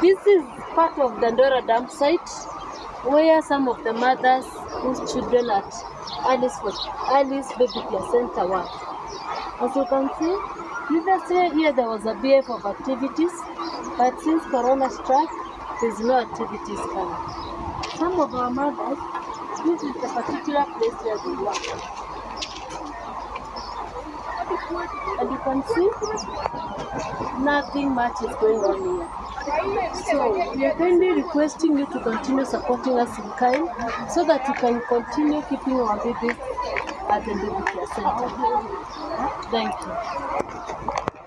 This is part of Dandora dump site where some of the mothers whose children at Alice, Alice Baby Placenta work. As you can see, previously here there was a BF of activities, but since Corona struck, there's no activities coming. Some of our mothers, this is the particular place where they work. And you can see nothing much is going on here. So we are kindly requesting you to continue supporting us in kind so that we can continue keeping our babies at the baby care center. Thank you.